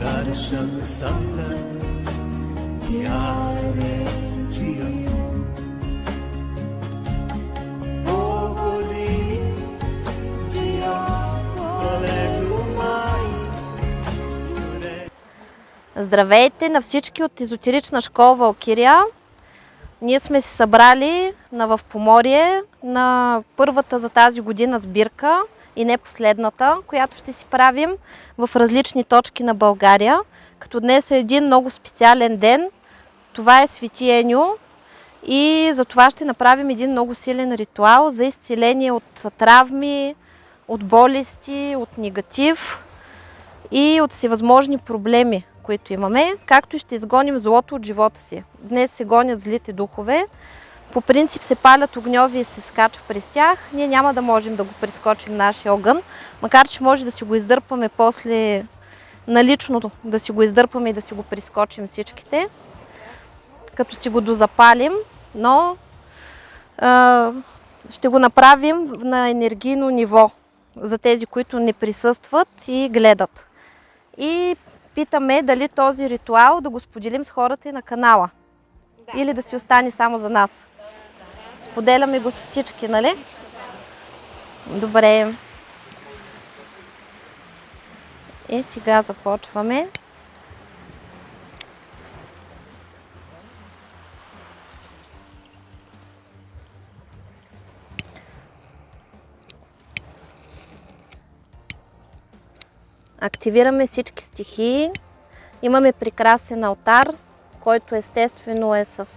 Darsham Sangha Pyare Jiyo Здравейте на всички от езотерична школа Валкирия. Ние сме се събрали на в Поморие на първата за тази година сбирка и не последната, която ще си правим в различни точки на България. Като днес е един много специален ден. Това е Свети и за това ще направим един много силен ритуал за изцеление от травми, от болести, от негатив и от всевъзможни проблеми, които имаме, както и ще изгоним злото от живота си. Днес се гонят злите духове. По принцип се палят огньови и се скача през тях. Ние няма да можем да го прескочим нашия огън, макар че може да си го издърпаме после наличното, да си го издърпаме и да си го прескочим всичките, като си го дозапалим, но а, ще го направим на енергийно ниво за тези, които не присъстват и гледат. И питаме дали този ритуал да го споделим с хората и на канала. Да. Или да си остане само за нас. Споделяме го с всички, нали? Добре. И сега започваме. Активираме всички стихии. Имаме прекрасен алтар, който естествено е с...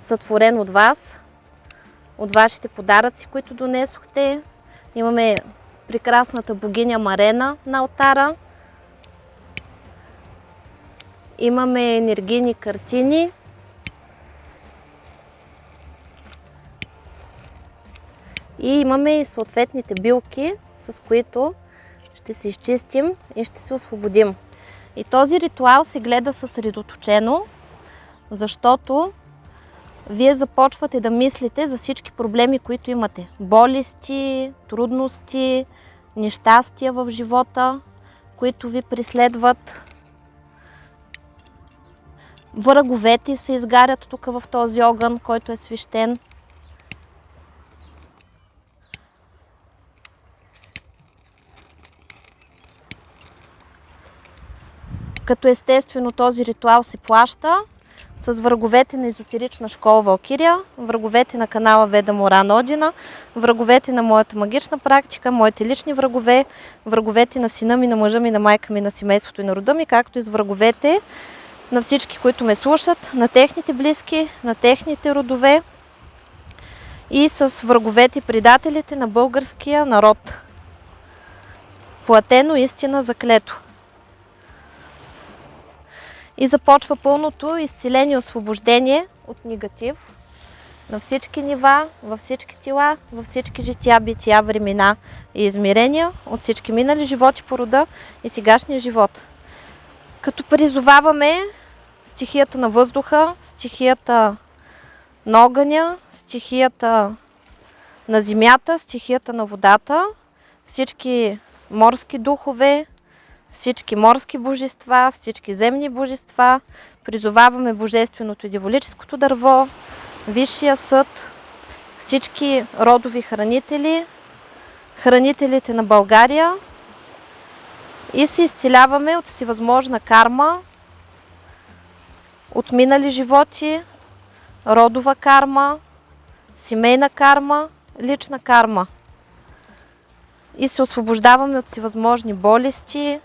сътворен от вас, от вашите подаръци, които донесохте. Имаме прекрасната богиня Марена на алтара. Имаме енергийни картини. И имаме и съответните билки, с които ще се изчистим и ще се освободим. И този ритуал се гледа съсредоточено, защото вие започвате да мислите за всички проблеми, които имате. Болести, трудности, нещастия в живота, които ви преследват. Враговете се изгарят тук в този огън, който е свещен. Като естествено този ритуал се плаща с враговете на езотерична школа Валкирия, враговете на канала Веда Моран Одина, враговете на моята магична практика, моите лични врагове, враговете на сина ми, на мъжа ми, на майка ми, на семейството и на рода ми, както и с враговете на всички, които ме слушат, на техните близки, на техните родове и с враговете и предателите на българския народ. Платено истина заклето и започва пълното изцеление и освобождение от негатив на всички нива, във всички тела, във всички жития, бития, времена и измерения, от всички минали животи по рода и сегашния живот. Като призоваваме стихията на въздуха, стихията на огъня, стихията на земята, стихията на водата, всички морски духове, всички морски божества, всички земни божества. Призоваваме Божественото и Диволическото дърво, Висшия съд, всички родови хранители, хранителите на България и се изцеляваме от всевъзможна карма, от минали животи, родова карма, семейна карма, лична карма. И се освобождаваме от всевъзможни болести,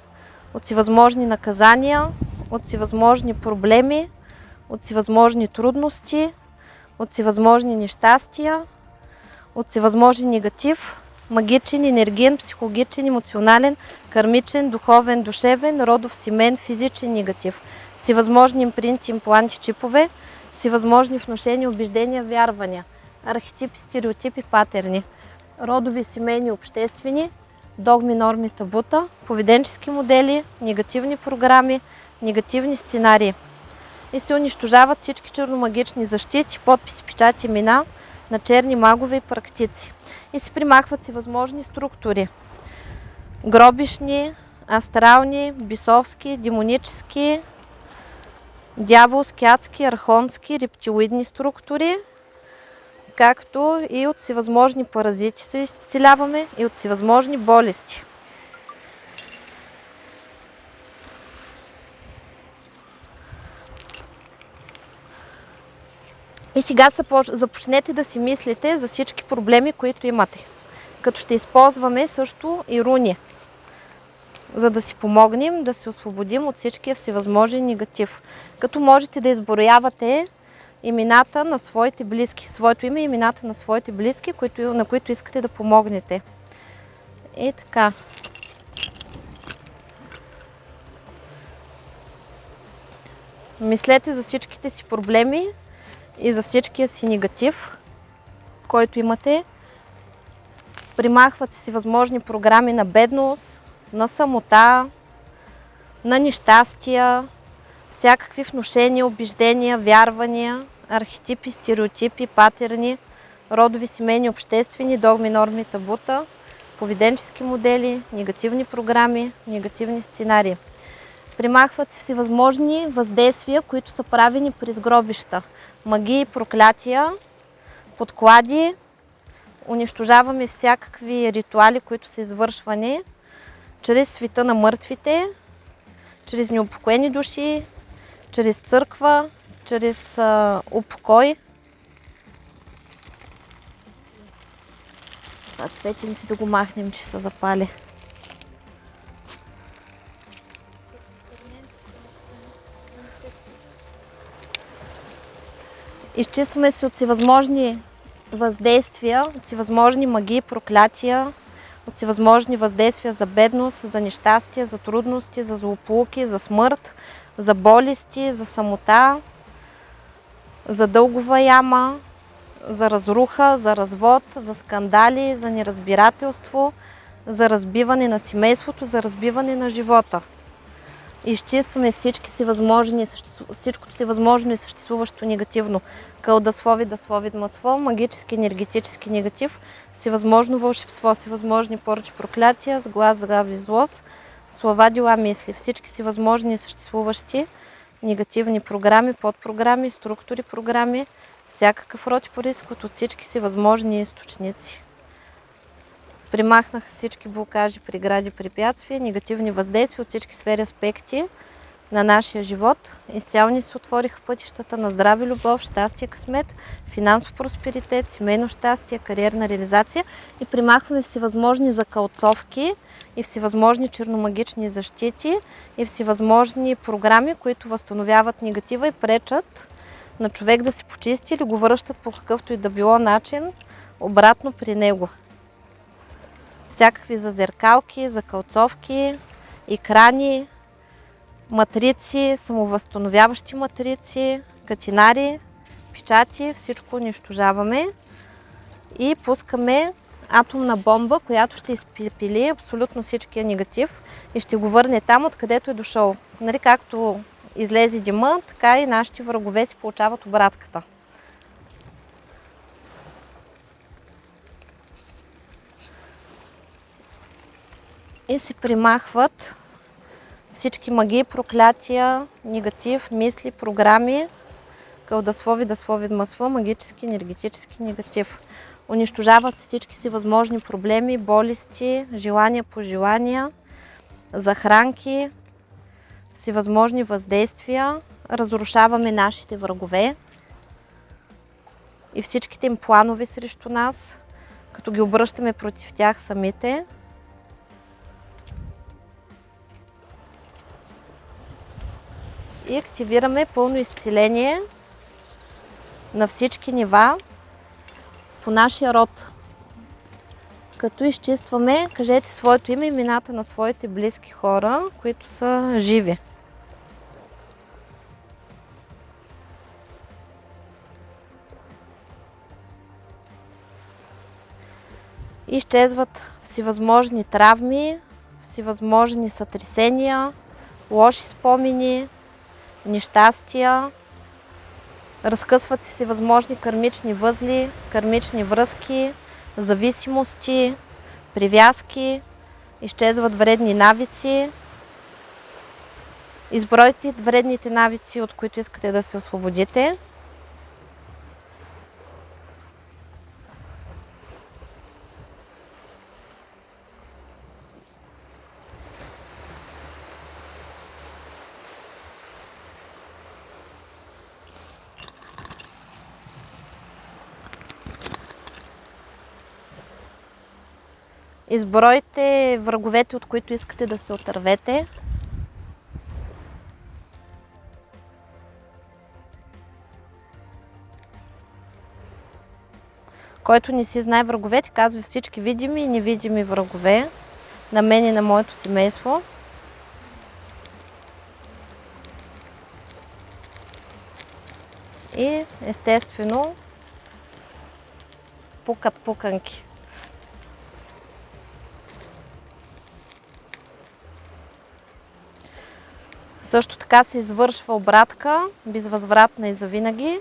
от всевъзможни наказания, от всевъзможни проблеми, от всевъзможни трудности, от всевъзможни нещастия, от всевъзможен негатив, магичен, енергиен, психологичен, емоционален, кармичен, духовен, душевен, родов, семен, физичен негатив. всевъзможни импринти, импланти, чипове, всевъзможни внушения, убеждения, вярвания, архетипи, стереотипи, патерни, родови, семейни, обществени, догми, норми, табута, поведенчески модели, негативни програми, негативни сценарии. И се унищожават всички черномагични защити, подписи, печати, имена на черни магове и практици. И се примахват всевъзможни структури. Гробишни, астрални, бисовски, демонически, дяволски, адски, архонски, рептилоидни структури, както и от всевъзможни паразити се изцеляваме и от всевъзможни болести. И сега започнете да си мислите за всички проблеми, които имате. Като ще използваме също и руни, за да си помогнем да се освободим от всичкия всевъзможен негатив. Като можете да изброявате имената на своите близки, своето име и имената на своите близки, които, на които искате да помогнете. И така. Мислете за всичките си проблеми и за всичкия си негатив, който имате. Примахвате си възможни програми на бедност, на самота, на нещастия, всякакви внушения, убеждения, вярвания, архетипи, стереотипи, патерни, родови, семейни, обществени, догми, норми, табута, поведенчески модели, негативни програми, негативни сценарии. Примахват се всевъзможни въздействия, които са правени през гробища. Магии, проклятия, подклади, унищожаваме всякакви ритуали, които са извършвани чрез света на мъртвите, чрез неупокоени души, чрез църква, чрез упокой. Това цветенци да го махнем, че са запали. Изчистваме се от всевъзможни въздействия, от всевъзможни магии, проклятия, от всевъзможни въздействия за бедност, за нещастие, за трудности, за злополуки, за смърт, за болести, за самота, за дългова яма, за разруха, за развод, за скандали, за неразбирателство, за разбиване на семейството, за разбиване на живота. Изчистваме всички си възможни, всичкото си възможно и съществуващо негативно. Кълдаслови, даслови, масло, магически, енергетически негатив, всевъзможно вълшебство, всевъзможни поръчи проклятия, с глас, згави, злост, слова, дела, мисли. Всички си възможни и съществуващи негативни програми, подпрограми, структури, програми, всякакъв род по риск от всички си възможни източници. Примахнаха всички блокажи, прегради, препятствия, негативни въздействия от всички сфери аспекти на нашия живот. Изцяло ни се отвориха пътищата на здраве, любов, щастие, късмет, финансов просперитет, семейно щастие, кариерна реализация и примахваме всевъзможни закълцовки и всевъзможни черномагични защити и всевъзможни програми, които възстановяват негатива и пречат на човек да се почисти или го връщат по какъвто и да било начин обратно при него. Всякакви зазеркалки, закълцовки, екрани, матрици, самовъзстановяващи матрици, катинари, печати, всичко унищожаваме и пускаме атомна бомба, която ще изпили абсолютно всичкия негатив и ще го върне там, откъдето е дошъл. Нали, както излезе дима, така и нашите врагове си получават обратката. И се примахват всички магии, проклятия, негатив, мисли, програми, кълдаслови, даслови, масло, магически, енергетически негатив. Унищожават всички си възможни проблеми, болести, желания, пожелания, захранки, всевъзможни въздействия. Разрушаваме нашите врагове и всичките им планове срещу нас, като ги обръщаме против тях самите. и активираме пълно изцеление на всички нива по нашия род. Като изчистваме, кажете своето име и имената на своите близки хора, които са живи. Изчезват всевъзможни травми, всевъзможни сътресения, лоши спомени, нещастия, разкъсват се всевъзможни кърмични възли, кърмични връзки, зависимости, привязки, изчезват вредни навици. Избройте вредните навици, от които искате да се освободите. Избройте враговете, от които искате да се отървете. Който не си знае враговете, казва всички видими и невидими врагове на мен и на моето семейство. И естествено пукат пуканки. Също така се извършва обратка, безвъзвратна и завинаги,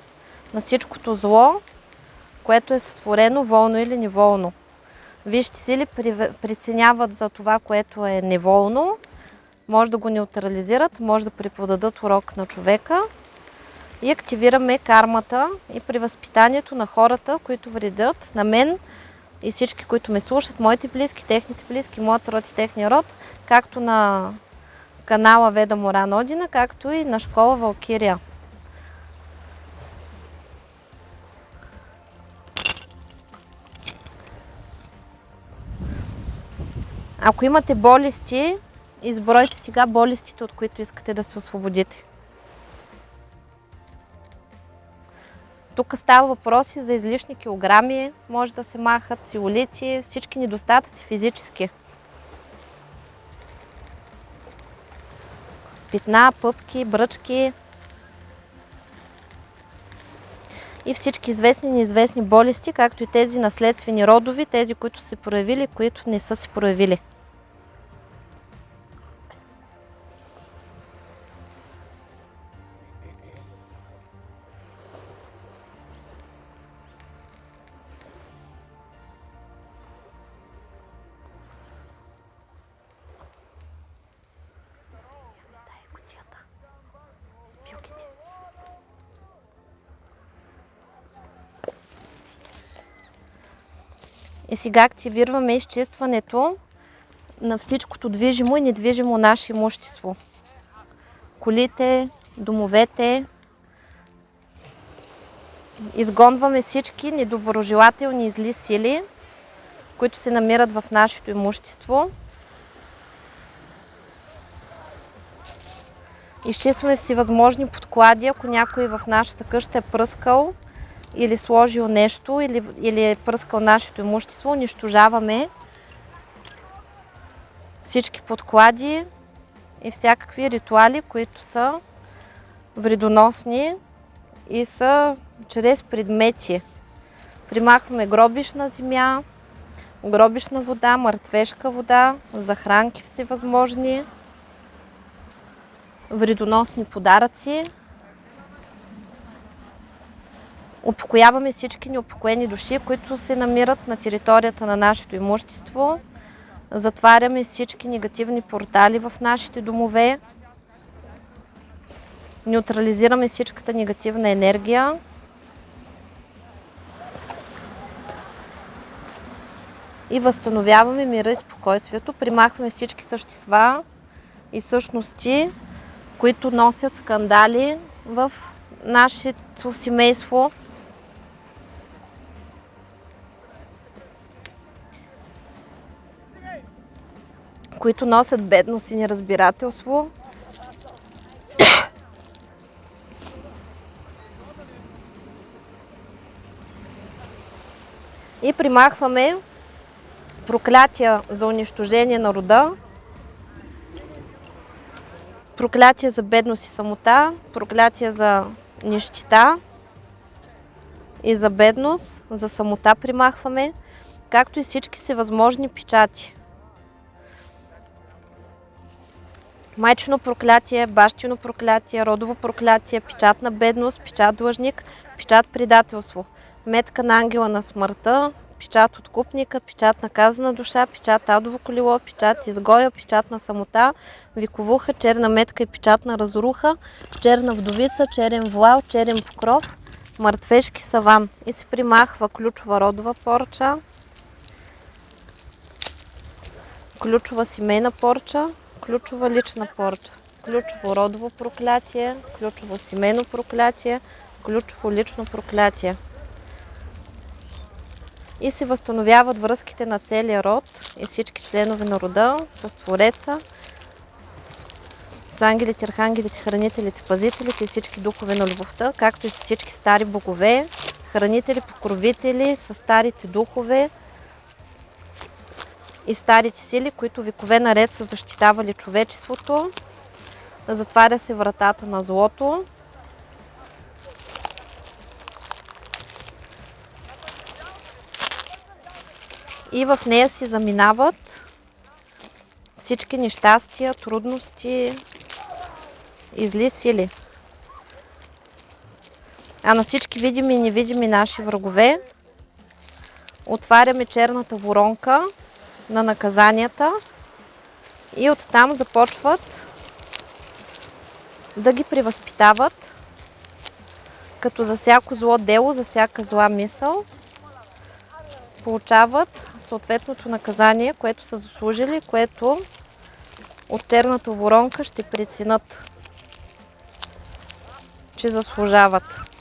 на всичкото зло, което е сътворено волно или неволно. Вижте сили преценяват за това, което е неволно, може да го неутрализират, може да преподадат урок на човека и активираме кармата и при възпитанието на хората, които вредят на мен и всички, които ме слушат, моите близки, техните близки, моят род и техния род, както на канала Веда Моран Одина, както и на школа Валкирия. Ако имате болести, избройте сега болестите, от които искате да се освободите. Тук става въпроси за излишни килограми, може да се махат циолити, всички недостатъци физически. Питна, пъпки, бръчки и всички известни и неизвестни болести, както и тези наследствени родови, тези, които се проявили, които не са се проявили. Сега активираме изчистването на всичкото движимо и недвижимо наше имущество. Колите, домовете. Изгонваме всички недоброжелателни и зли сили, които се намират в нашето имущество. Изчистваме всевъзможни подклади, ако някой в нашата къща е пръскал или сложил нещо, или, или е пръскал нашето имущество, унищожаваме всички подклади и всякакви ритуали, които са вредоносни и са чрез предмети. Примахваме гробишна земя, гробишна вода, мъртвешка вода, захранки всевъзможни, вредоносни подаръци, Упокояваме всички неупокоени души, които се намират на територията на нашето имущество. Затваряме всички негативни портали в нашите домове. Неутрализираме всичката негативна енергия. И възстановяваме мира и спокойствието. Примахваме всички същества и същности, които носят скандали в нашето семейство. Които носят бедност и неразбирателство. И примахваме проклятия за унищожение на рода, проклятия за бедност и самота, проклятия за нищита и за бедност, за самота примахваме, както и всички си възможни печати. Майчино проклятие, бащино проклятие, родово проклятие, печат на бедност, печат длъжник, печат предателство, метка на ангела на смъртта, печат откупника, печат наказана душа, печат адово колело, печат изгоя, печат на самота, виковуха, черна метка и печат на разруха, черна вдовица, черен вуал, черен покров, мъртвешки саван. И се примахва ключова родова порча, ключова семейна порча, ключова лична порча, ключово родово проклятие, ключово семейно проклятие, ключово лично проклятие. И се възстановяват връзките на целия род и всички членове на рода с Твореца, с ангелите, архангелите, хранителите, пазителите и всички духове на любовта, както и с всички стари богове, хранители, покровители, с старите духове, и старите сили, които векове наред са защитавали човечеството. Затваря се вратата на злото. И в нея си заминават всички нещастия, трудности и зли сили. А на всички видими и невидими наши врагове отваряме черната воронка – на наказанията и оттам започват да ги превъзпитават, като за всяко зло дело, за всяка зла мисъл, получават съответното наказание, което са заслужили, което от черната воронка ще преценят, че заслужават.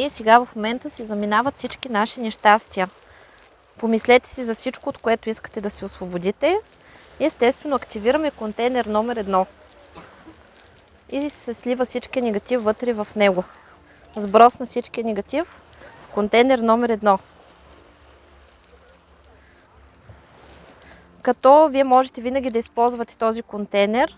И сега в момента си заминават всички наши нещастия. Помислете си за всичко, от което искате да се освободите. Естествено, активираме контейнер номер едно. И се слива всички негатив вътре в него. Сброс на всички негатив в контейнер номер едно. Като вие можете винаги да използвате този контейнер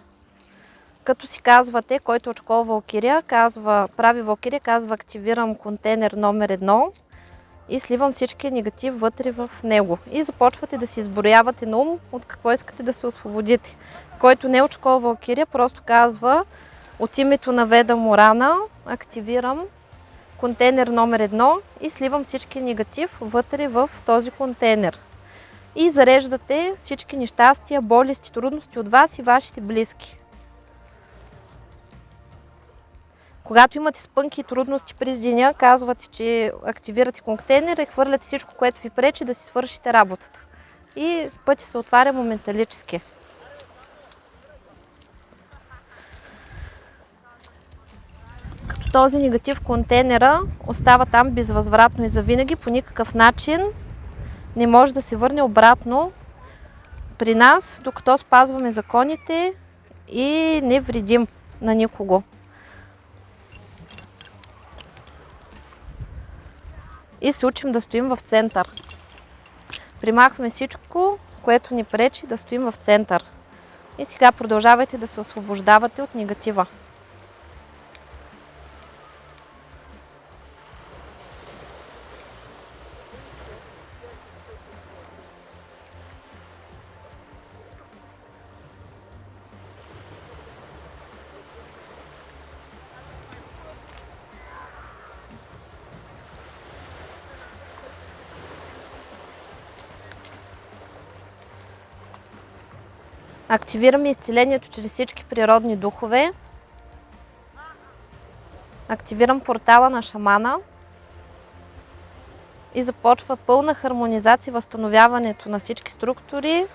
като си казвате, който от школа Валкирия, казва, прави Валкирия, казва активирам контейнер номер едно и сливам всички негатив вътре в него. И започвате да си изброявате на ум от какво искате да се освободите. Който не е Валкирия, просто казва от името на Веда Морана активирам контейнер номер едно и сливам всички негатив вътре в този контейнер. И зареждате всички нещастия, болести, трудности от вас и вашите близки. Когато имате спънки и трудности през деня, казвате, че активирате контейнера и хвърляте всичко, което ви пречи да си свършите работата. И пътя се отваря моменталически. Като този негатив контейнера остава там безвъзвратно и завинаги, по никакъв начин не може да се върне обратно при нас, докато спазваме законите и не вредим на никого. И се учим да стоим в център. Примахваме всичко, което ни пречи да стоим в център. И сега продължавайте да се освобождавате от негатива. Активираме изцелението чрез всички природни духове. Активирам портала на шамана. и започва пълна хармонизация възстановяването на всички структури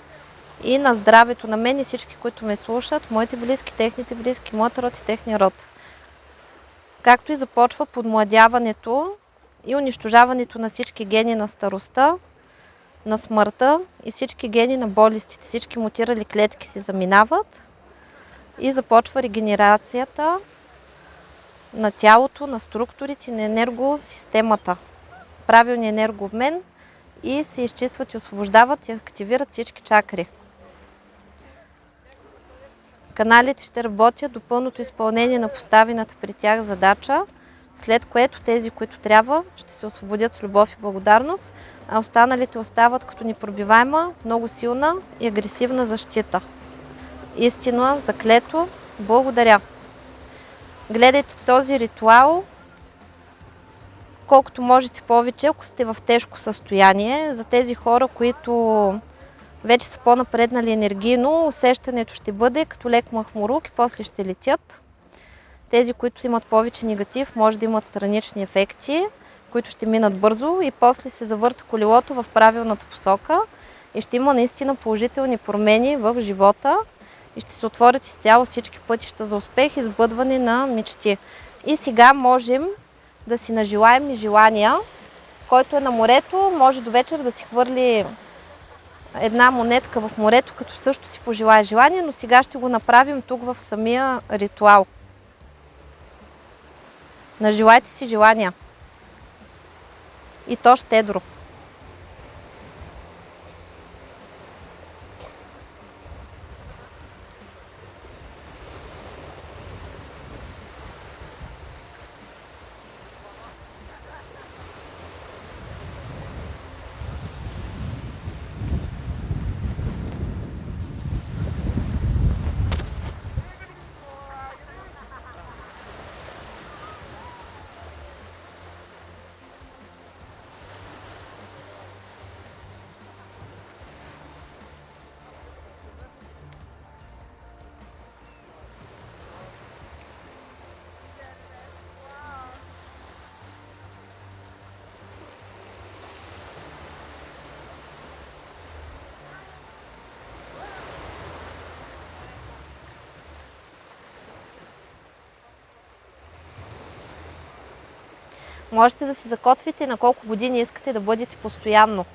и на здравето на мен и всички, които ме слушат, моите близки, техните близки, моят род и техния род. Както и започва подмладяването и унищожаването на всички гени на старостта, на смъртта и всички гени на болестите. Всички мутирали клетки се заминават и започва регенерацията на тялото, на структурите, на енергосистемата. Правилният енергообмен и се изчистват и освобождават и активират всички чакри. Каналите ще работят до пълното изпълнение на поставената при тях задача, след което тези, които трябва, ще се освободят с любов и благодарност, а останалите остават като непробиваема, много силна и агресивна защита. Истина, заклето, благодаря. Гледайте този ритуал колкото можете повече, ако сте в тежко състояние. За тези хора, които вече са по-напреднали енергийно, усещането ще бъде като лек махмурук и после ще летят. Тези, които имат повече негатив, може да имат странични ефекти, които ще минат бързо и после се завърта колелото в правилната посока и ще има наистина положителни промени в живота и ще се отворят изцяло всички пътища за успех и сбъдване на мечти. И сега можем да си нажелаем и желания. Който е на морето, може до вечер да си хвърли една монетка в морето, като също си пожелая желание, но сега ще го направим тук в самия ритуал. Нажелайте си желания. И то щедро. Можете да си закотвите на колко години искате да бъдете постоянно.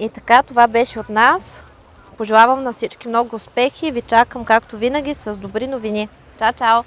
И така, това беше от нас. Пожелавам на всички много успехи и ви чакам, както винаги, с добри новини. Чао, чао!